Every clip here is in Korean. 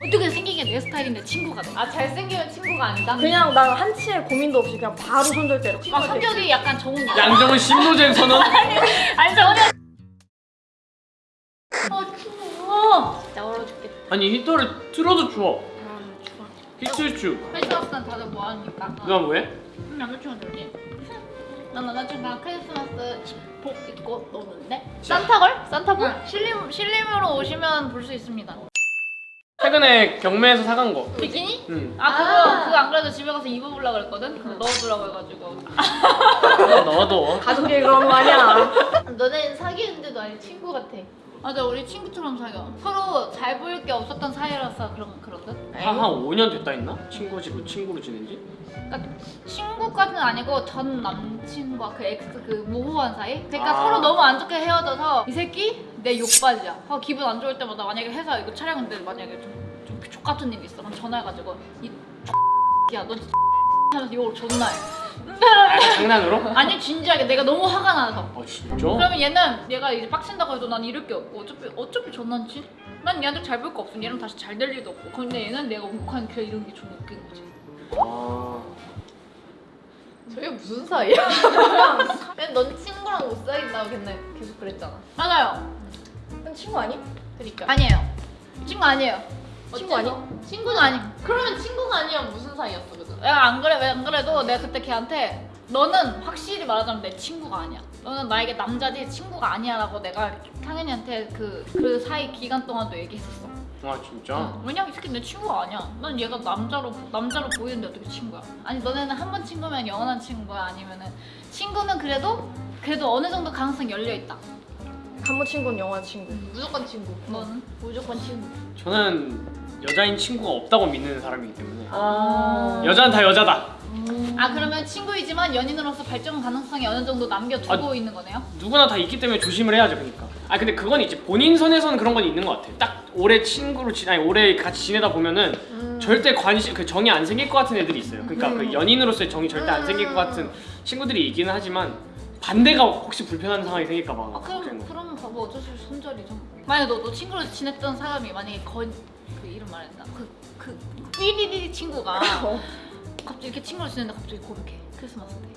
어떻게 생긴 게 내 스타일인데 친구가 돼? 아 잘생기면 친구가 아니다? 그냥 난 한치의 고민도 없이 그냥 바로 손절대로 아 성격이 약간 정훈이 양정은 심노잼 선언? 아니 정훈이 어 추워 진짜 얼어 죽겠다 아니 히터를 틀어도 추워 아 추워 히트슈 크리스마스는 다들 뭐 합니까? 누가 뭐해? 음, 남자친구 들지? 난 남자친구랑 크리스마스 복 입고 노는데? 산타걸? 산타복? 응, 신림, 신림으로 오시면 볼 수 있습니다 최근에 경매에서 사간 거 비키니? 응. 아 그거 아. 그거 안 그래도 집에 가서 입어보려고 그랬거든? 넣어두라고 해가지고 넣어도 가족이 그런 거 아니야 너네 사귀는데도 아니 친구 같아 맞아 우리 친구처럼 사겨 서로 잘 보일 게 없었던 사이라서 그런 그러든 한, 한 5년 됐다 했나? 친구지고 친구로 지낸지? 그러니까 친구까지는 아니고 전 남친과 그 ex 그 모호한 사이 그러니까 아. 서로 너무 안 좋게 헤어져서 이 새끼 내 욕받이야. 어, 기분 안 좋을 때마다 만약에 회사 이거 촬영인데 만약에 좀, 좀 같은 일이 있어. 그럼 전화해가지고 이 X야 너 진짜 하면서 욕을 존나 해. 아, 장난으로? 아니 진지하게. 내가 너무 화가 나서. 아 진짜? 그러면 얘는 얘가 이제 빡친다고 해도 난 이럴 게 없고 어차피 어차피 전난지? 난 얘한테 잘 볼 거 없으면 얘랑 다시 잘 될 일도 없고. 근데 얘는 내가 욱하는 그 이런 게 좀 웃긴 거지. 아... 저게 무슨 사이야? 넌 친구랑 못 사귄다고 맨날 계속 그랬잖아. 맞아요 친구 아니? 그니까 아니에요 친구 아니에요 친구 아니? 친구는 아니 그러면 친구가 아니면 무슨 사이였어 그죠? 내가 안 그래 왜 안 그래도 내가 그때 걔한테 너는 확실히 말하자면 내 친구가 아니야 너는 나에게 남자지 친구가 아니야 라고 내가 상현이한테 그, 그 사이 기간 동안도 얘기했었어 아 진짜? 응. 왜냐면 이 새끼 내 친구가 아니야. 난 얘가 남자로 남자로 보이는데 어떻게 친구야? 아니 너네는 한 번 친구면 영원한 친구야? 아니면은 친구는 그래도 그래도 어느 정도 가능성 열려 있다. 한번 친구는 영원 친구 무조건 친구. 너는? 무조건 친구. 저는 여자인 친구가 없다고 믿는 사람이기 때문에. 아. 여자는 다 여자다. 아 그러면 친구이지만 연인으로서 발전 가능성이 어느 정도 남겨두고 있는 거네요? 누구나 다 있기 때문에 조심을 해야죠 그러니까. 아 근데 그건 이제 본인 선에서는 그런 건 있는 것 같아 딱 오래 친구로 지 아니 오래 같이 지내다 보면은 음. 절대 관심 그 정이 안 생길 것 같은 애들이 있어요. 그러니까 그 연인으로서의 정이 절대 안 생길 것 같은 친구들이 있기는 하지만 반대가 혹시 불편한 상황이 생길까 봐 아 그럼. 그러면 봐봐 어쩔 수 없이 손절이죠. 만약에 너, 너 친구로 지냈던 사람이 만약에 건 그 이름 말했나 그 그 삐리리 친구가 갑자기 이렇게 친구로 지냈는데 갑자기 고백해 크리스마스 때.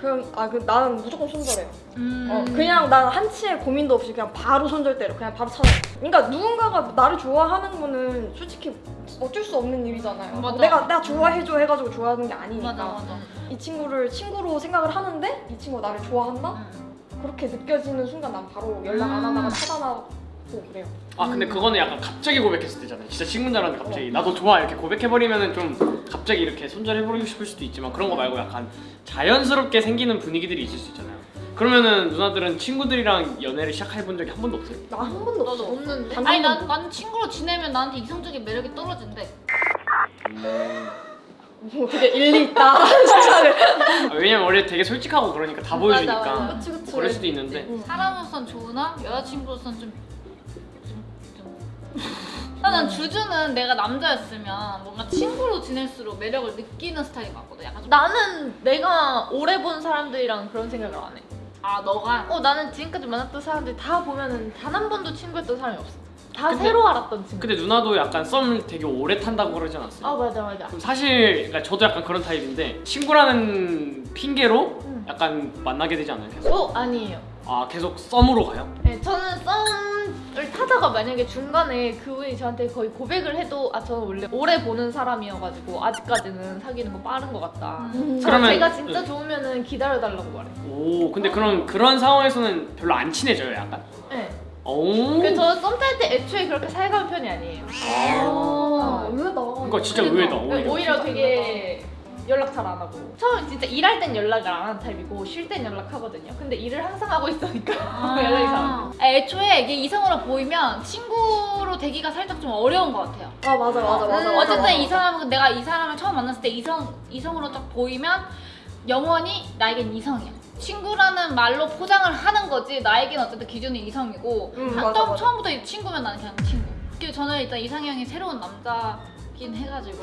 그럼 아 그 나는 무조건 손절해요 음. 어, 그냥 난 한치의 고민도 없이 그냥 바로 손절대로 그냥 바로 찾아. 그러니까 누군가가 나를 좋아하는 거는 솔직히 어쩔 수 없는 일이잖아요. 맞아. 내가 나 좋아해줘 해가지고 좋아하는 게 아니니까. 맞아 맞아. 이 친구를 친구로 생각을 하는데 이 친구가 나를 좋아한다? 음. 그렇게 느껴지는 순간 난 바로 연락 안 하다가 차단하고 그래요. 아 근데 그거는 약간 갑자기 고백했을 때잖아요 진짜 친구인 줄 알았는데 갑자기 나도 좋아 이렇게 고백해버리면은 좀 갑자기 이렇게 손절해버리고 싶을 수도 있지만 그런 거 말고 약간 자연스럽게 생기는 분위기들이 있을 수 있잖아요 그러면은 누나들은 친구들이랑 연애를 시작해본 적이 한 번도 없어요? 나 한 번도 없어. 없는데? 단 아니 한 난, 번도. 난 친구로 지내면 나한테 이성적인 매력이 떨어진대. 뭐 되게 일리 있다. 진짜를. 아, 왜냐면 원래 되게 솔직하고 그러니까 다 보여주니까 맞아. 그치 그치. 그럴 수도 있는데 응. 사람으로선 좋으나 여자친구로선 좀. 좀, 좀. 아, 난 주주는 내가 남자였으면 뭔가 친구로 지낼수록 매력을 느끼는 스타일인 것 같거든. 약간 좀. 나는 내가 오래 본 사람들이랑 그런 생각을 안 해. 아 너가 어 나는 지금까지 만났던 사람들 다 보면은 단 한 번도 친구였던 사람이 없어. 다 근데- 새로 알았던 친구. 근데 누나도 약간 썸을 되게 오래 탄다고 그러지 않았어요? 아 맞아 맞아. 그럼 사실 그러니까 저도 약간 그런 타입인데 친구라는 핑계로 응. 약간 만나게 되지 않아요? 계속? 어 아니에요. 아 계속 썸으로 가요? 네, 저는 썸 을 타다가 만약에 중간에 그분이 저한테 거의 고백을 해도 아 저는 원래 오래 보는 사람이어가지고 아직까지는 사귀는 거 빠른 것 같다. 음. 저 그러면- 제가 진짜 응. 좋으면은 기다려달라고 말해. 오 근데 그럼 그런 상황에서는 별로 안 친해져요 약간? 네. 오 그래서 저는 썸탈 때 애초에 그렇게 살가운 편이 아니에요. 아, 의외다. 그러니까 진짜 의외다 오히려 오히려 되게 연락 잘 안 하고 처음에 진짜 일할 땐 연락을 안 하는 타입이고 쉴 땐 연락하거든요. 근데 일을 항상 하고 있으니까 연락이 잘안 돼. 아, 애초에 이게 이성으로 보이면 친구로 되기가 살짝 좀 어려운 것 같아요. 아 맞아 맞아 맞아. 음, 맞아. 어쨌든 이 사람은 내가 이 사람을 처음 만났을 때 이성 이성으로 딱 보이면 영원히 나에겐 이성이야. 친구라는 말로 포장을 하는 거지 나에겐 어쨌든 기준이 이성이고 음, 아, 맞아, 처음- 맞아. 처음부터 이 친구면 나는 그냥 친구. 그리고 저는 일단 이상형이 새로운 남자 긴 해가지고.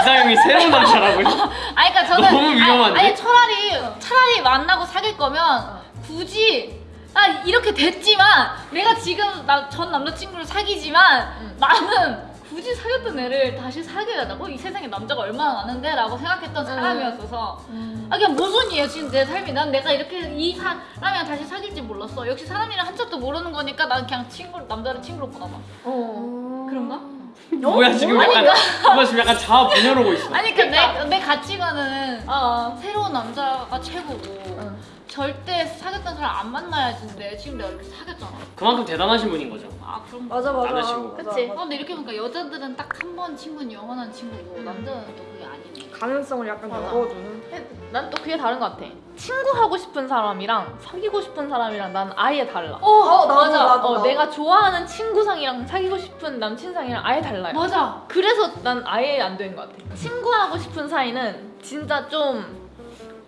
이상형이 새로운 남자라고요? 아니 그러니까 저는 너무 위험한데? 아니, 아니 차라리 차라리 만나고 사귈 거면 굳이 나 이렇게 됐지만 내가 지금 나 전 남자친구를 사귀지만 응. 나는 굳이 사귀었던 애를 다시 사귀어야 되고 이 세상에 남자가 얼마나 많은데 라고 생각했던 사람이었어서 아 그냥 모순이에요 지금 내 삶이 난 내가 이렇게 이 사람이랑 다시 사귈지 몰랐어 역시 사람이랑 한참도 모르는 거니까 난 그냥 친구 남자를 친구로 보나 봐 어. 그런가? 뭐야 지금 약간 뭐야 지금 약간 자아 분열하고 있어. 아니 그러니까 내, 내 가치관은 어. 새로운 남자가 최고고 응. 절대 사귀었던 사람 안 만나야지인데 지금 내가 이렇게 사귀었잖아 그만큼 대단하신 분인 거죠. 아 그런 거 맞아 맞아. 남자친구. 맞아, 그치? 맞아. 아, 근데 이렇게 보니까 여자들은 딱 한 번 친구는 영원한 친구고 남자는 또 그게 아니네 가능성을 약간 맞아. 열어두는. 난 또 그게 다른 것 같아. 친구 하고 싶은 사람이랑 사귀고 싶은 사람이랑 난 아예 달라. 어, 나도, 맞아. 나도, 어, 나도. 내가 좋아하는 친구상이랑 사귀고 싶은 남친상이랑 아예 달라요. 맞아 그래서 난 아예 안 되는 것 같아. 친구하고 싶은 사이는 진짜 좀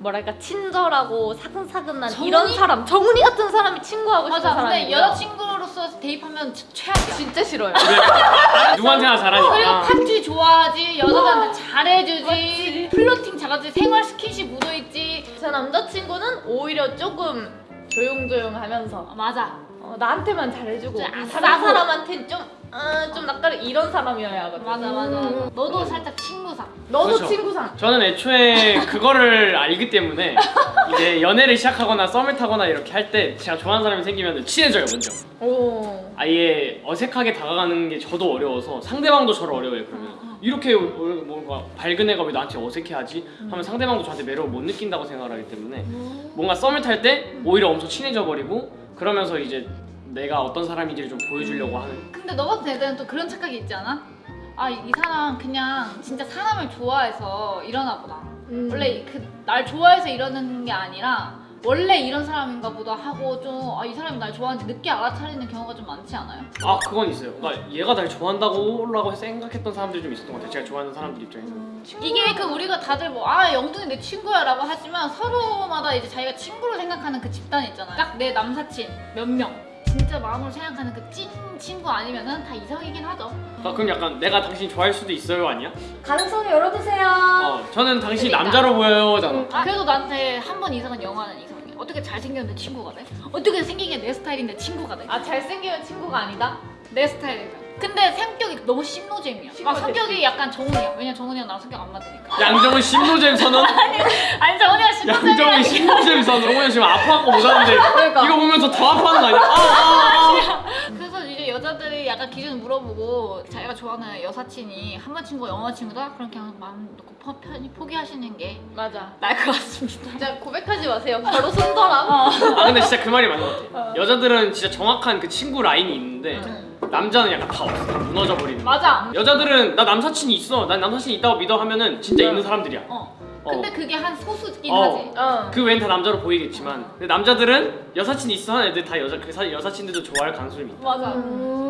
뭐랄까 친절하고 사근사근한 정훈이? 이런 사람, 정훈이 같은 사람이 친구하고 싶은 맞아 사람이. 근데 여자친구로서 대입하면 진- 최악이야 진짜 싫어요. 누구한테나 그리고 잘하니까. 파티 좋아하지 여자들한테 잘해주지 플러팅 잘하지 생활 스킨십 묻어있지 제 남자친구는 오히려 조금 조용조용하면서 어, 맞아 어, 나한테만 잘해주고 좀 다른 아싸고. 사람한테 좀, 어, 좀 낯가리 이런 사람이어야 하거든. 맞아 맞아 너도 살짝 친구상 너도 그렇죠. 친구상. 저는 애초에 그거를 알기 때문에 이제 연애를 시작하거나 썸을 타거나 이렇게 할 때 제가 좋아하는 사람이 생기면 친해져요 먼저. 오. 아예 어색하게 다가가는 게 저도 어려워서 상대방도 저를 어려워요 그러면 이렇게 어, 뭔가 밝은 애가 왜 나한테 어색해하지 하면 상대방도 저한테 매력을 못 느낀다고 생각을 하기 때문에 뭔가 썸을 탈 때 오히려 엄청 친해져 버리고 그러면서 이제 내가 어떤 사람인지를 좀 보여주려고 하는. 근데 너 같은 애들은 또 그런 착각이 있지 않아? 아 이 사람 그냥 진짜 사람을 좋아해서 이러나 보다. 음. 원래 그 날 좋아해서 이러는 게 아니라 원래 이런 사람인가 보다 하고 좀이 사람이 날 좋아하는지 늦게 알아차리는 경우가 좀 많지 않아요? 아 그건 있어요. 그러니까 얘가 날 좋아한다고 생각했던 사람들이 좀 있었던 것 같아요. 제가 좋아하는 사람들 입장에서 이게 그 우리가 다들 뭐 아 영둥이 내 친구야 라고 하지만 서로마다 이제 자기가 친구로 생각하는 그 집단이 있잖아요. 딱 내 남사친 몇명 진짜 마음으로 생각하는 그 찐 친구 아니면은 다 이성이긴 하죠 아, 그럼 약간 내가 당신 좋아할 수도 있어요 아니야? 가능성을 열어두세요. 어 저는 당신이 그러니까. 남자로 보여요 잖아 아, 그래도 나한테 한 번 이상은 영화는 이성이야 어떻게 잘생겼는데 친구가 돼? 어떻게 생긴 게 내 스타일인데 친구가 돼? 아 잘생기면 친구가 아니다? 내 스타일이면 근데 성격이 너무 심노잼이야 아 심노잼. 성격이 약간 정훈이야 왜냐면 정훈이랑 나랑 성격 안 맞으니까 양정은 심노잼 선언? 아니 정훈이가 심노잼이야 양정은 심노잼 선언 오늘 지금 아파갖고 못 하는데 그러니까. 이거 보면서 더 아파하는 거 아니야? 아, 아, 아. 약간 기준 물어보고 자기가 좋아하는 여사친이 한번 친구가 영화 친구다? 그럼 그냥 마음 놓고 퍼- 편히 포기하시는 게 맞아. 나을 것 같습니다. 진짜 고백하지 마세요. 바로 손더람. 어. 아 근데 진짜 그 말이 맞는 것 같아 여자들은 진짜 정확한 그 친구 라인이 있는데 남자는 약간 다 없어 다 무너져 버리는 거야. 맞아. 여자들은 나 남사친이 있어 난 남사친이 있다고 믿어 하면은 진짜 있는 사람들이야 어. 어. 근데 그게 한 소수긴 어. 하지. 어. 그 외엔 다 남자로 보이겠지만 근데 남자들은 여사친 있어 하는 애들 다 여자 그 사, 여사친들도 좋아할 가능성이 있다 맞아. 음.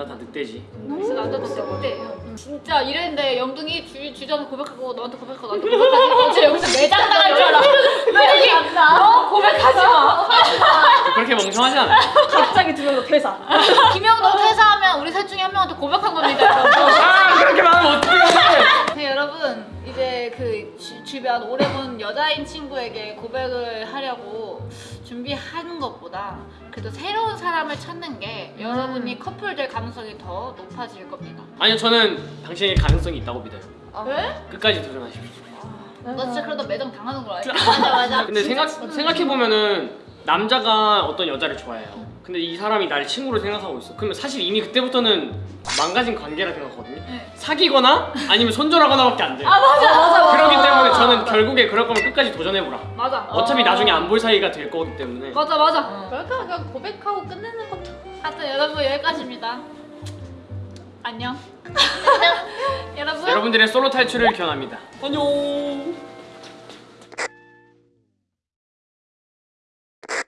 남자 다 늑대지 그래서 남자도 진짜 못해요. 진짜 이랬는데 영둥이 주, 주전에 고백하고 너한테 고백하고 나한테 고백하고 저 여기서 매장 당할 줄 알아. 너 여기 너 고백하지 마. 그렇게 멍청하지 않아 갑자기 두 명도 퇴사. 김영도 퇴사하면 우리 셋 중에 한 명한테 고백한 겁니다. 아 그렇게 말하면 어떻게 해 네, 여러분 이제 그 주, 주변 오래 본 여자인 친구에게 고백을 하려고 준비하는 것보다 그래도 새로운 사람을 찾는 게 여러분이 커플 될 가능성이 더 높아질 겁니다. 아니요 저는 당신에게 가능성이 있다고 믿어요 왜? 끝까지 도전하십시오 너 진짜 그러다 매장 당하는 걸 알지? 맞아 맞아. 근데 생각 생각해 보면은 남자가 어떤 여자를 좋아해요. 근데 이 사람이 나를 친구로 생각하고 있어. 그러면 사실 이미 그때부터는 망가진 관계라 생각하거든요. 네. 사귀거나 아니면 손절하거나 밖에 안 돼. 요 아 맞아. 맞아 맞아. 그렇기 때문에 저는 결국에 그럴 거면 끝까지 도전해보라. 맞아. 어차피 나중에 안 볼 사이가 될 거기 때문에. 맞아 맞아. 어. 그러니까 그냥 고백하고 끝내는 것도. 하여튼 여러분 여기까지입니다. 안녕. 여러분. 여러분들의 솔로 탈출을 기원합니다. 안녕.